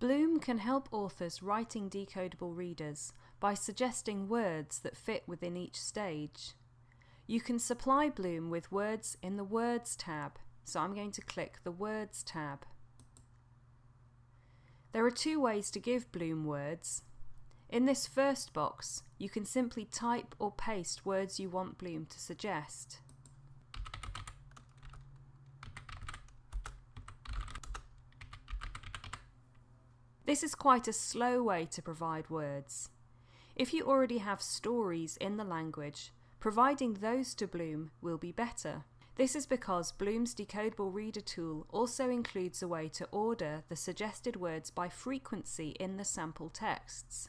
Bloom can help authors writing decodable readers by suggesting words that fit within each stage. You can supply Bloom with words in the Words tab, so I'm going to click the Words tab. There are two ways to give Bloom words. In this first box, you can simply type or paste words you want Bloom to suggest. This is quite a slow way to provide words. If you already have stories in the language, providing those to Bloom will be better. This is because Bloom's Decodable Reader tool also includes a way to order the suggested words by frequency in the sample texts.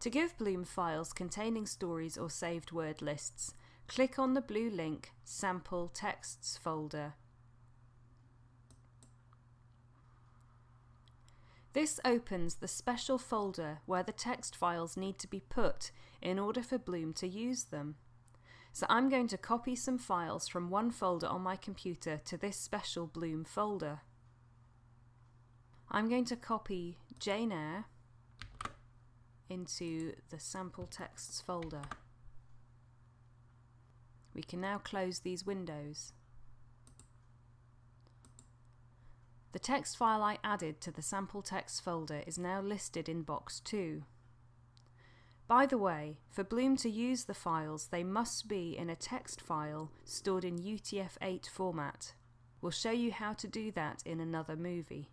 To give Bloom files containing stories or saved word lists, click on the blue link Sample Texts folder This opens the special folder where the text files need to be put in order for Bloom to use them. So I'm going to copy some files from one folder on my computer to this special Bloom folder. I'm going to copy Jane Eyre into the sample texts folder. We can now close these windows. The text file I added to the sample text folder is now listed in box 2. By the way, for Bloom to use the files, they must be in a text file stored in UTF-8 format. We'll show you how to do that in another movie.